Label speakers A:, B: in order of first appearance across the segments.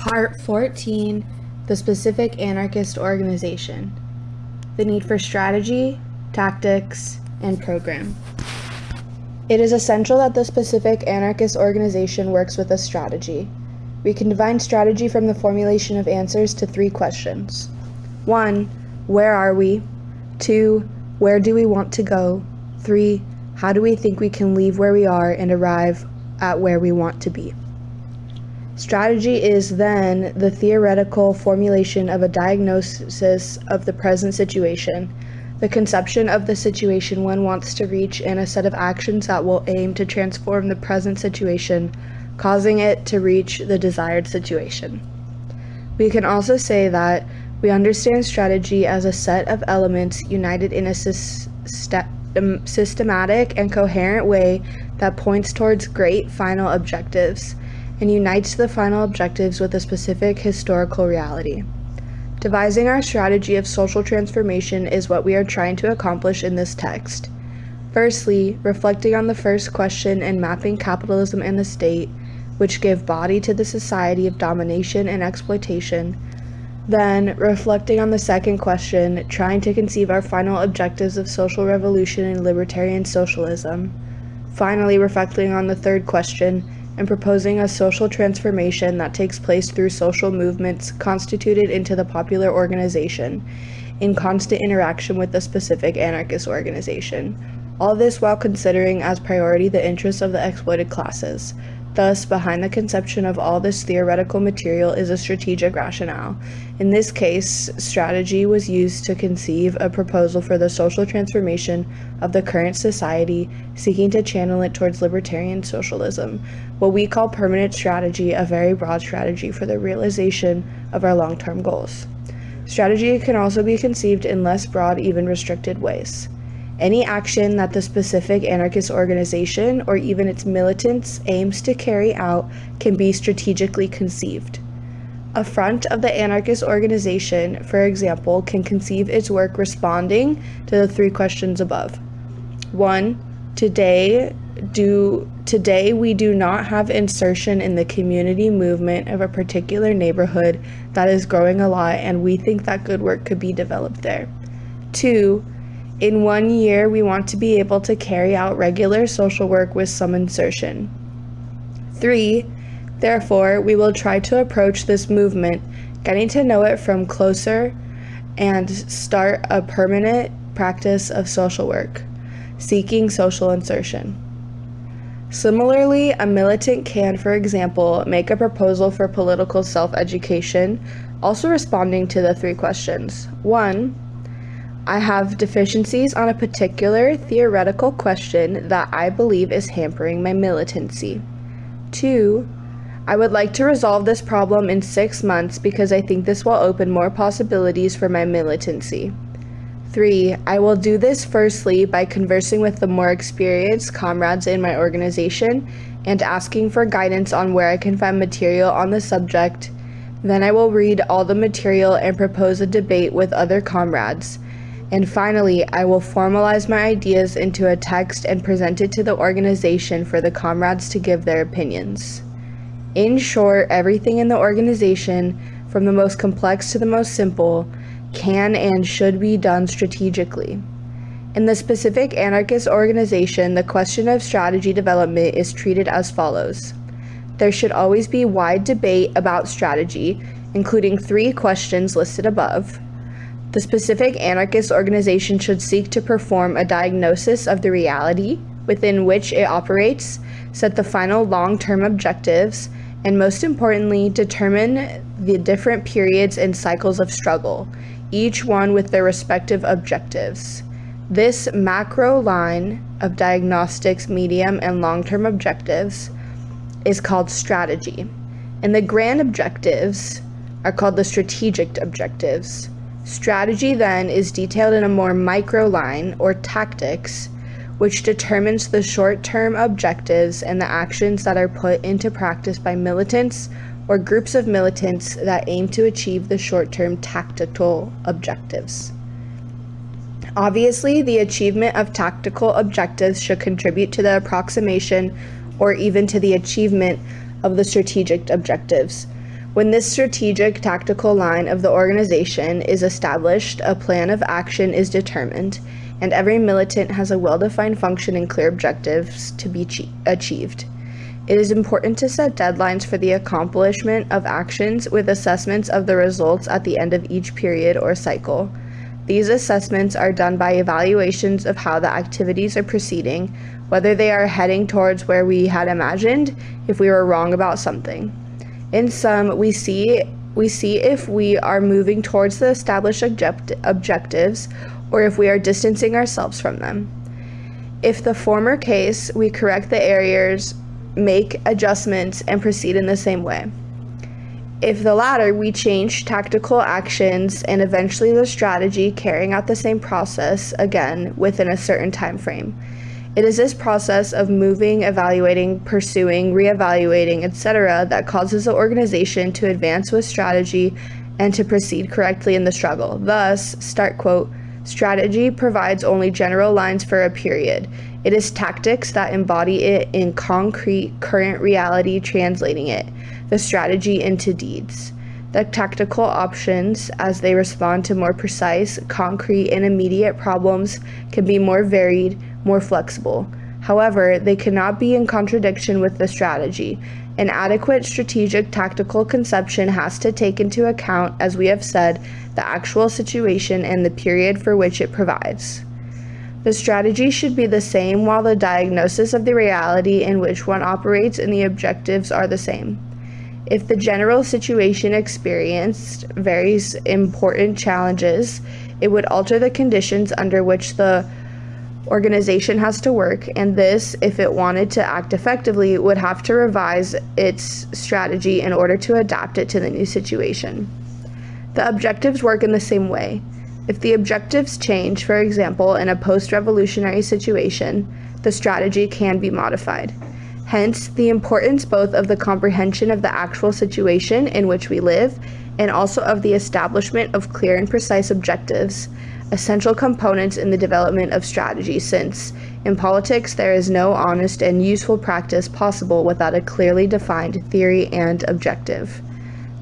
A: Part 14 The Specific Anarchist Organization The Need for Strategy, Tactics, and Program. It is essential that the specific anarchist organization works with a strategy. We can define strategy from the formulation of answers to three questions 1. Where are we? 2. Where do we want to go? 3. How do we think we can leave where we are and arrive at where we want to be? Strategy is then the theoretical formulation of a diagnosis of the present situation, the conception of the situation one wants to reach, and a set of actions that will aim to transform the present situation, causing it to reach the desired situation. We can also say that we understand strategy as a set of elements united in a system, um, systematic and coherent way that points towards great final objectives and unites the final objectives with a specific historical reality. Devising our strategy of social transformation is what we are trying to accomplish in this text. Firstly, reflecting on the first question and mapping capitalism and the state, which give body to the society of domination and exploitation. Then, reflecting on the second question, trying to conceive our final objectives of social revolution and libertarian socialism. Finally, reflecting on the third question, and proposing a social transformation that takes place through social movements constituted into the popular organization in constant interaction with the specific anarchist organization. All this while considering as priority the interests of the exploited classes, Thus, behind the conception of all this theoretical material is a strategic rationale. In this case, strategy was used to conceive a proposal for the social transformation of the current society, seeking to channel it towards libertarian socialism, what we call permanent strategy, a very broad strategy for the realization of our long-term goals. Strategy can also be conceived in less broad, even restricted ways. Any action that the specific anarchist organization or even its militants aims to carry out can be strategically conceived. A front of the anarchist organization, for example, can conceive its work responding to the three questions above. 1. Today, do today we do not have insertion in the community movement of a particular neighborhood that is growing a lot and we think that good work could be developed there. 2 in one year, we want to be able to carry out regular social work with some insertion. Three, therefore, we will try to approach this movement, getting to know it from closer and start a permanent practice of social work, seeking social insertion. Similarly, a militant can, for example, make a proposal for political self-education, also responding to the three questions. One, I have deficiencies on a particular theoretical question that I believe is hampering my militancy. 2. I would like to resolve this problem in six months because I think this will open more possibilities for my militancy. 3. I will do this firstly by conversing with the more experienced comrades in my organization and asking for guidance on where I can find material on the subject. Then I will read all the material and propose a debate with other comrades. And finally, I will formalize my ideas into a text and present it to the organization for the comrades to give their opinions. In short, everything in the organization, from the most complex to the most simple, can and should be done strategically. In the specific anarchist organization, the question of strategy development is treated as follows. There should always be wide debate about strategy, including three questions listed above. The specific anarchist organization should seek to perform a diagnosis of the reality within which it operates, set the final long-term objectives, and most importantly, determine the different periods and cycles of struggle, each one with their respective objectives. This macro line of diagnostics, medium, and long-term objectives is called strategy, and the grand objectives are called the strategic objectives. Strategy then is detailed in a more micro line, or tactics, which determines the short-term objectives and the actions that are put into practice by militants or groups of militants that aim to achieve the short-term tactical objectives. Obviously, the achievement of tactical objectives should contribute to the approximation or even to the achievement of the strategic objectives, When this strategic tactical line of the organization is established, a plan of action is determined, and every militant has a well defined function and clear objectives to be achieved. It is important to set deadlines for the accomplishment of actions with assessments of the results at the end of each period or cycle. These assessments are done by evaluations of how the activities are proceeding, whether they are heading towards where we had imagined, if we were wrong about something. In sum, we see we see if we are moving towards the established object objectives or if we are distancing ourselves from them. If the former case, we correct the errors, make adjustments, and proceed in the same way. If the latter, we change tactical actions and eventually the strategy carrying out the same process again within a certain time frame. It is this process of moving, evaluating, pursuing, reevaluating, etc., that causes the organization to advance with strategy and to proceed correctly in the struggle. Thus, start quote, strategy provides only general lines for a period. It is tactics that embody it in concrete, current reality, translating it, the strategy into deeds. The tactical options, as they respond to more precise, concrete, and immediate problems, can be more varied more flexible. However, they cannot be in contradiction with the strategy. An adequate strategic tactical conception has to take into account, as we have said, the actual situation and the period for which it provides. The strategy should be the same while the diagnosis of the reality in which one operates and the objectives are the same. If the general situation experienced various important challenges, it would alter the conditions under which the organization has to work, and this, if it wanted to act effectively, would have to revise its strategy in order to adapt it to the new situation. The objectives work in the same way. If the objectives change, for example, in a post revolutionary situation, the strategy can be modified. Hence, the importance both of the comprehension of the actual situation in which we live and also of the establishment of clear and precise objectives essential components in the development of strategy since, in politics, there is no honest and useful practice possible without a clearly defined theory and objective.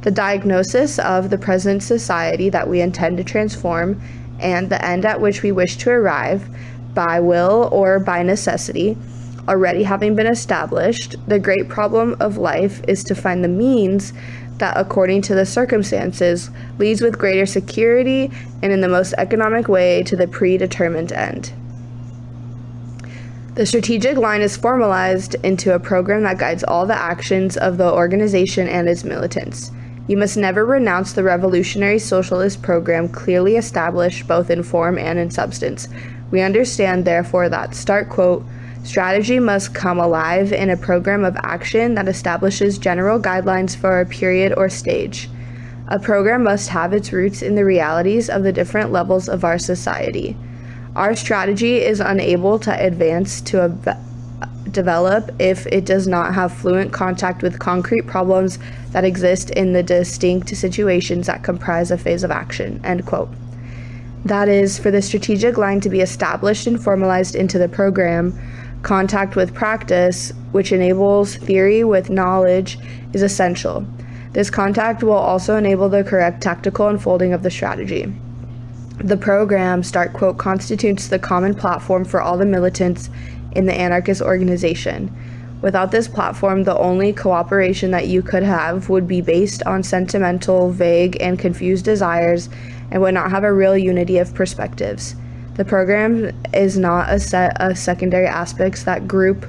A: The diagnosis of the present society that we intend to transform and the end at which we wish to arrive, by will or by necessity, already having been established, the great problem of life is to find the means that, according to the circumstances, leads with greater security and in the most economic way to the predetermined end. The strategic line is formalized into a program that guides all the actions of the organization and its militants. You must never renounce the revolutionary socialist program clearly established both in form and in substance. We understand, therefore, that, start quote, Strategy must come alive in a program of action that establishes general guidelines for a period or stage. A program must have its roots in the realities of the different levels of our society. Our strategy is unable to advance to develop if it does not have fluent contact with concrete problems that exist in the distinct situations that comprise a phase of action. End quote. That is, for the strategic line to be established and formalized into the program, Contact with practice, which enables theory with knowledge, is essential. This contact will also enable the correct tactical unfolding of the strategy. The program, start quote, constitutes the common platform for all the militants in the anarchist organization. Without this platform, the only cooperation that you could have would be based on sentimental, vague, and confused desires and would not have a real unity of perspectives. The program is not a set of secondary aspects that group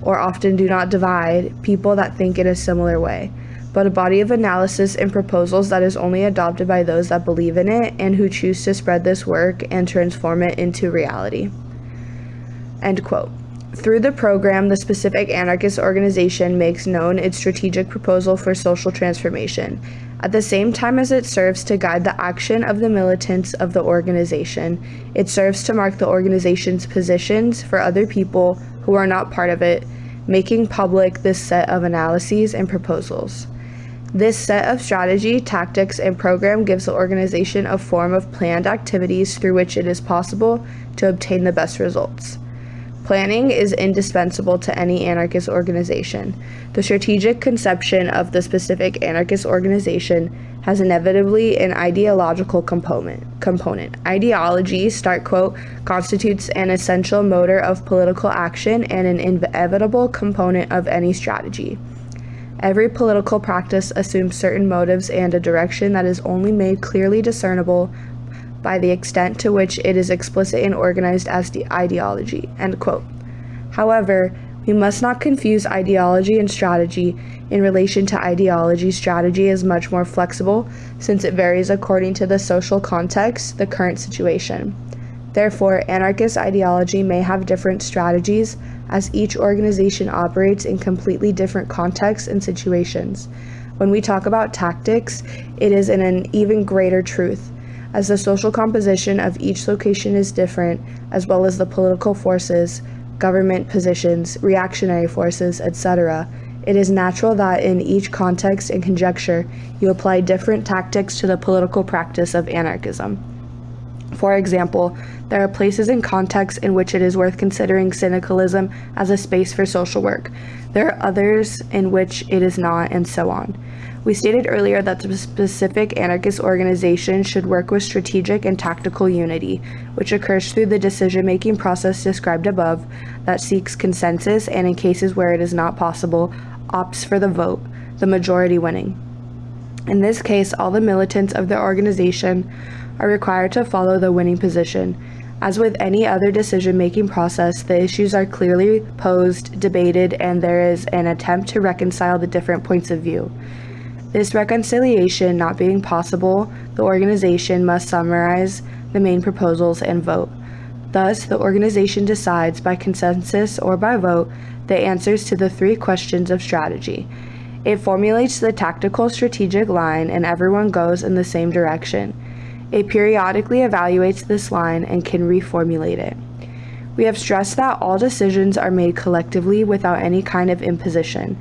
A: or often do not divide people that think in a similar way, but a body of analysis and proposals that is only adopted by those that believe in it and who choose to spread this work and transform it into reality. End quote. Through the program, the specific anarchist organization makes known its strategic proposal for social transformation at the same time as it serves to guide the action of the militants of the organization, it serves to mark the organization's positions for other people who are not part of it, making public this set of analyses and proposals. This set of strategy, tactics, and program gives the organization a form of planned activities through which it is possible to obtain the best results. Planning is indispensable to any anarchist organization. The strategic conception of the specific anarchist organization has inevitably an ideological component. Component. Ideology, start quote, constitutes an essential motor of political action and an inevitable component of any strategy. Every political practice assumes certain motives and a direction that is only made clearly discernible by the extent to which it is explicit and organized as the ideology. End quote. However, we must not confuse ideology and strategy. In relation to ideology, strategy is much more flexible since it varies according to the social context, the current situation. Therefore, anarchist ideology may have different strategies as each organization operates in completely different contexts and situations. When we talk about tactics, it is in an even greater truth as the social composition of each location is different, as well as the political forces, government positions, reactionary forces, etc., it is natural that in each context and conjecture you apply different tactics to the political practice of anarchism. For example, there are places and contexts in which it is worth considering syndicalism as a space for social work. There are others in which it is not, and so on. We stated earlier that the specific anarchist organization should work with strategic and tactical unity, which occurs through the decision making process described above that seeks consensus and, in cases where it is not possible, opts for the vote, the majority winning. In this case, all the militants of the organization are required to follow the winning position. As with any other decision making process, the issues are clearly posed, debated, and there is an attempt to reconcile the different points of view. This reconciliation not being possible, the organization must summarize the main proposals and vote. Thus, the organization decides by consensus or by vote the answers to the three questions of strategy. It formulates the tactical strategic line and everyone goes in the same direction. It periodically evaluates this line and can reformulate it. We have stressed that all decisions are made collectively without any kind of imposition.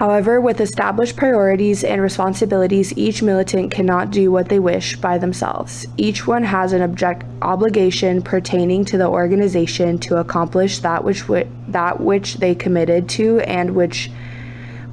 A: However, with established priorities and responsibilities, each militant cannot do what they wish by themselves. Each one has an object obligation pertaining to the organization to accomplish that which that which they committed to and which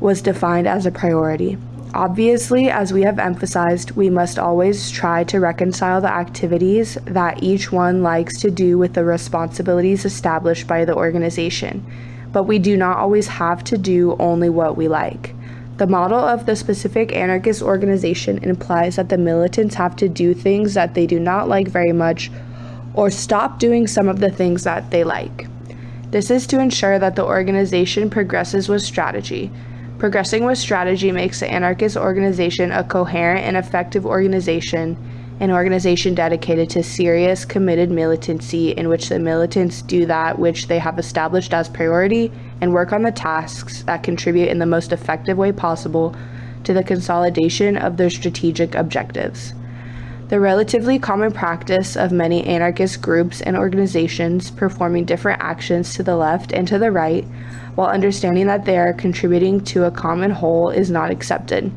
A: was defined as a priority. Obviously, as we have emphasized, we must always try to reconcile the activities that each one likes to do with the responsibilities established by the organization but we do not always have to do only what we like. The model of the specific anarchist organization implies that the militants have to do things that they do not like very much or stop doing some of the things that they like. This is to ensure that the organization progresses with strategy. Progressing with strategy makes the anarchist organization a coherent and effective organization an organization dedicated to serious, committed militancy in which the militants do that which they have established as priority and work on the tasks that contribute in the most effective way possible to the consolidation of their strategic objectives. The relatively common practice of many anarchist groups and organizations performing different actions to the left and to the right, while understanding that they are contributing to a common whole, is not accepted.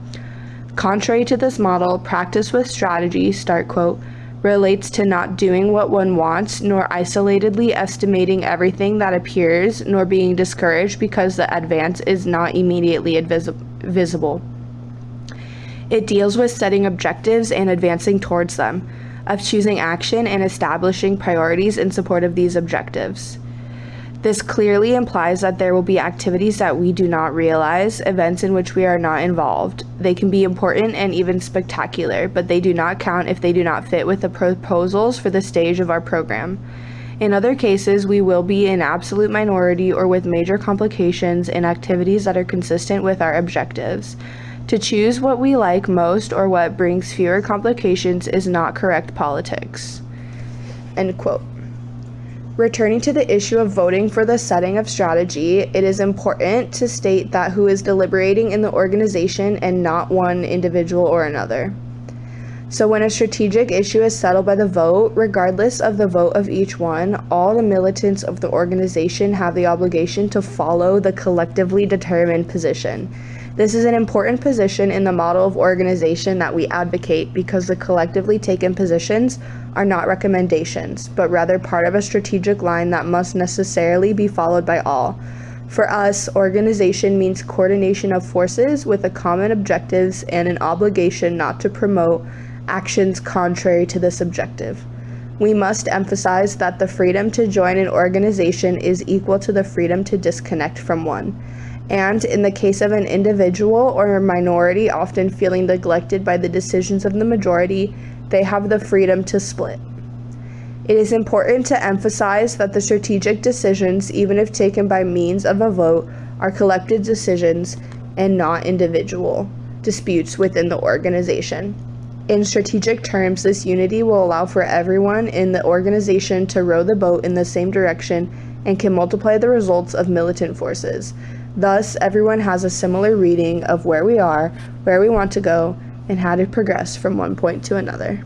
A: Contrary to this model, practice with strategy, start quote, relates to not doing what one wants, nor isolatedly estimating everything that appears, nor being discouraged because the advance is not immediately visible. It deals with setting objectives and advancing towards them, of choosing action and establishing priorities in support of these objectives. This clearly implies that there will be activities that we do not realize, events in which we are not involved. They can be important and even spectacular, but they do not count if they do not fit with the proposals for the stage of our program. In other cases, we will be in absolute minority or with major complications in activities that are consistent with our objectives. To choose what we like most or what brings fewer complications is not correct politics. End quote. Returning to the issue of voting for the setting of strategy, it is important to state that who is deliberating in the organization and not one individual or another. So, when a strategic issue is settled by the vote, regardless of the vote of each one, all the militants of the organization have the obligation to follow the collectively determined position. This is an important position in the model of organization that we advocate because the collectively taken positions are not recommendations, but rather part of a strategic line that must necessarily be followed by all. For us, organization means coordination of forces with a common objectives and an obligation not to promote actions contrary to this objective. We must emphasize that the freedom to join an organization is equal to the freedom to disconnect from one. And in the case of an individual or a minority often feeling neglected by the decisions of the majority, they have the freedom to split. It is important to emphasize that the strategic decisions, even if taken by means of a vote, are collective decisions and not individual disputes within the organization. In strategic terms, this unity will allow for everyone in the organization to row the boat in the same direction and can multiply the results of militant forces. Thus, everyone has a similar reading of where we are, where we want to go, and how to progress from one point to another.